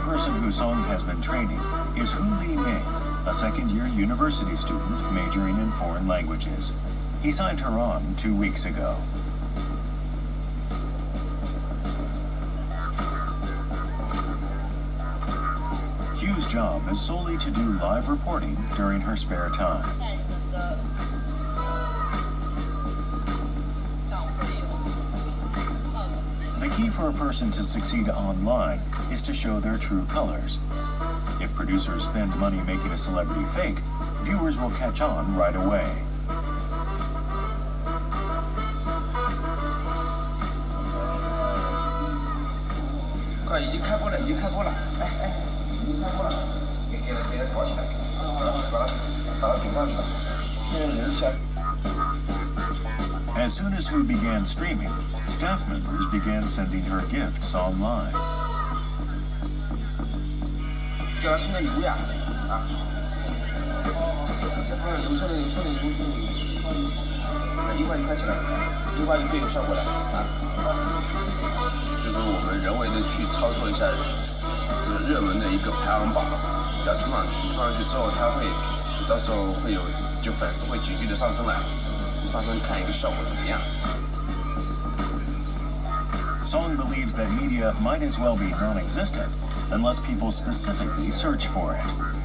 person who Song has been training is Hu Li Ming, a second-year university student majoring in foreign languages. He signed her on two weeks ago. Hu's job is solely to do live reporting during her spare time. Key for a person to succeed online is to show their true colors. If producers spend money making a celebrity fake, viewers will catch on right away. 快，已 As Hu began streaming, staff members began sending her gifts online. 叫他充点油呀，啊，再放点油，充点油，充点油，充点油，啊，一块一块起来，一块就最有效果了啊。就是我们人为的去操作一下，就是热门的一个排行榜，只要冲上去，冲上去之后，它会到时候会有，就粉丝会急剧的上升来，上升看一个效果怎么样。 Song believes that media might as well be non existent unless people specifically search for it.